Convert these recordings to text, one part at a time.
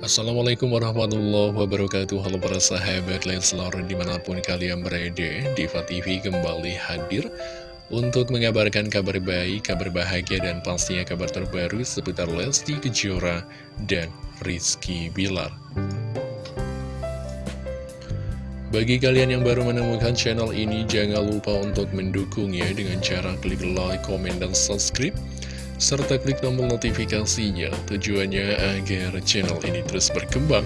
Assalamualaikum warahmatullahi wabarakatuh. Halo para sahabat Leslar di mana pun kalian berada Diva TV kembali hadir Untuk mengabarkan kabar baik, kabar bahagia dan pastinya kabar terbaru Seputar Lesti Kejora dan Rizky Bilar. Bagi kalian yang baru menemukan channel ini Jangan lupa untuk mendukungnya dengan cara klik like, komen, dan subscribe serta klik tombol notifikasinya. Tujuannya agar channel ini terus berkembang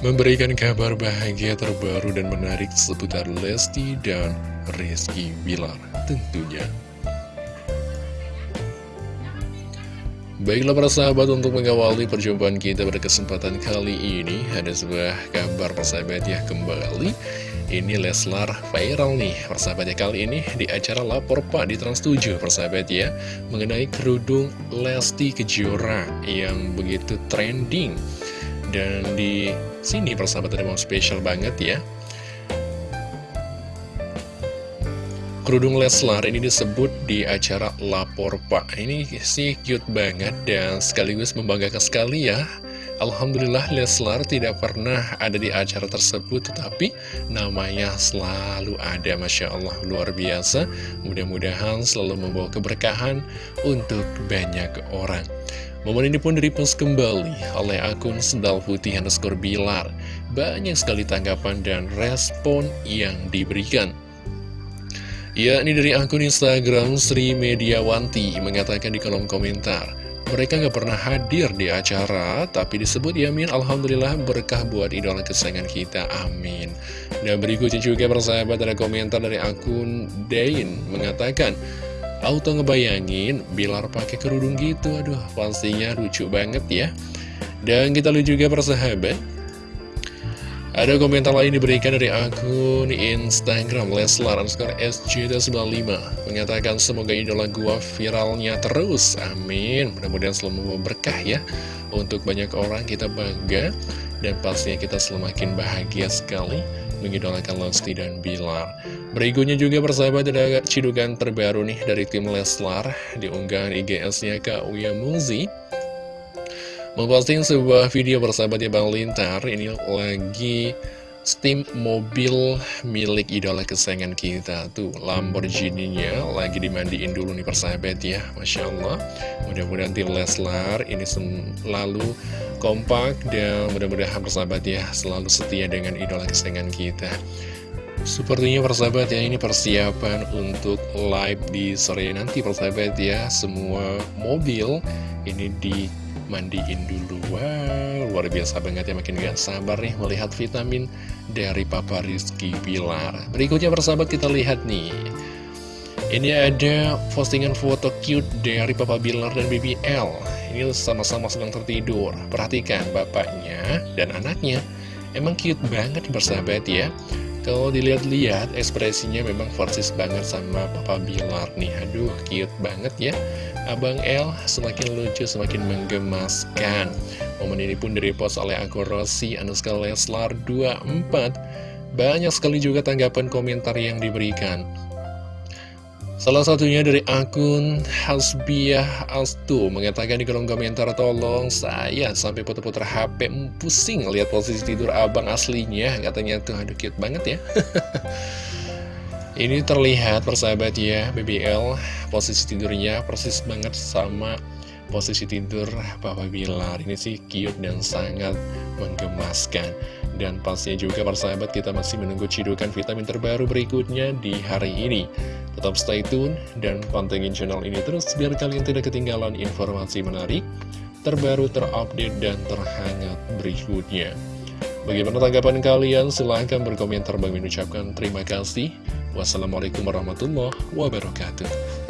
memberikan kabar bahagia terbaru dan menarik seputar Lesti dan Rizky Bilar tentunya. Baiklah para sahabat untuk mengawali perjumpaan kita pada kesempatan kali ini Ada sebuah kabar persahabat ya kembali ini Leslar viral nih. Persahabatnya kali ini di acara Lapor Pak di Trans7 persahabat ya Mengenai kerudung Lesti Kejora yang begitu trending. Dan di sini persahabat ada mau spesial banget ya. Kerudung Leslar ini disebut di acara Lapor Pak. Ini sih cute banget dan sekaligus membanggakan sekali ya Alhamdulillah Leslar tidak pernah ada di acara tersebut Tetapi namanya selalu ada. Masya Allah luar biasa. Mudah-mudahan selalu membawa keberkahan untuk banyak orang. Momen ini pun direpost kembali oleh akun Sendal Putih underscore Bilar. Banyak sekali tanggapan dan respon yang diberikan. Ya, ini dari akun Instagram Sri Mediawanti. Mengatakan di kolom komentar mereka nggak pernah hadir di acara, tapi disebut Yamin Alhamdulillah berkah buat idola kesayangan kita, amin. Dan berikutnya juga persahabat ada komentar dari akun Dain mengatakan, Auto ngebayangin Bilar pakai kerudung gitu, aduh pastinya lucu banget ya. Dan kita lihat juga persahabat, ada komentar lain diberikan dari akun Instagram Leslar underscore SJ95 Mengatakan semoga idola gua viralnya terus. Amin. Mudah-mudahan selalu berkah ya. Untuk banyak orang kita bangga. Dan pastinya kita semakin bahagia sekali Mengidolakan Lesti dan Bilar. Berikutnya juga persahabat ada cidukan terbaru nih dari tim Leslar. Di unggahan Kak Uya Muzi Memposting sebuah video bersahabatnya Bang Lintar. Ini lagi steam mobil milik idola kesayangan kita Tuh Lamborghini-nya. Lagi dimandiin dulu nih persahabat ya. Masya Allah. Mudah-mudahan tim Leslar ini selalu kompak Dan mudah-mudahan persahabat ya selalu setia dengan idola kesayangan kita. Sepertinya persahabat ya ini persiapan untuk live di sore nanti persahabat ya. Semua mobil ini di mandiin dulu. Wow, luar biasa banget ya Makin gak sabar nih melihat vitamin dari Papa Rizky Bilar Berikutnya persahabat kita lihat nih. Ini ada postingan foto cute dari Papa Bilar dan BBL Ini sama-sama sedang tertidur. Perhatikan bapaknya dan anaknya. Emang cute banget persahabat ya kalau dilihat-lihat ekspresinya memang persis banget sama Papa Bilar nih Aduh cute banget ya Abang L semakin lucu, semakin menggemaskan. Momen ini pun direpost oleh akun Rossi Anuska Leslar 24. Banyak sekali juga tanggapan komentar yang diberikan. Salah satunya dari akun Hasbiah Astu mengatakan di kolom komentar tolong saya sampai putar-putar HP pusing lihat posisi tidur abang aslinya. Katanya tuh aduh cute banget ya. Ini terlihat persahabat ya BBL posisi tidurnya persis banget sama posisi tidur Papa Bilar. Ini sih cute dan sangat menggemaskan Dan pastinya juga persahabat kita masih menunggu cidukan vitamin terbaru berikutnya di hari ini Tetap stay tune dan pantengin channel ini terus biar kalian tidak ketinggalan informasi menarik Terbaru, terupdate, dan terhangat berikutnya Bagaimana tanggapan kalian? Silahkan berkomentar. Bagi mengucapkan terima kasih. Wassalamualaikum warahmatullahi wabarakatuh.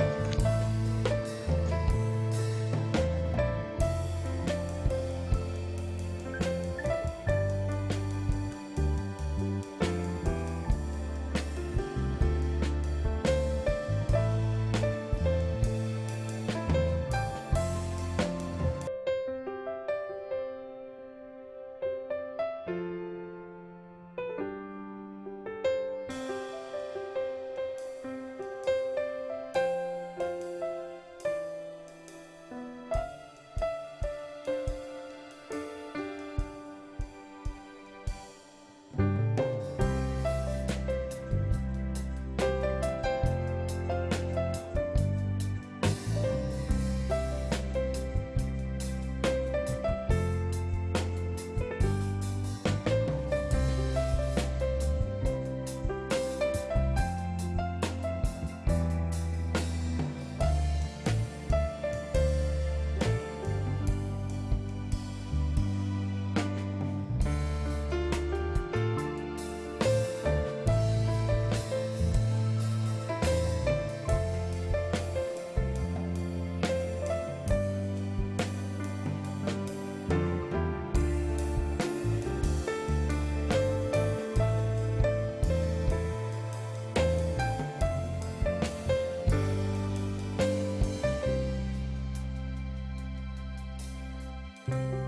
Bye.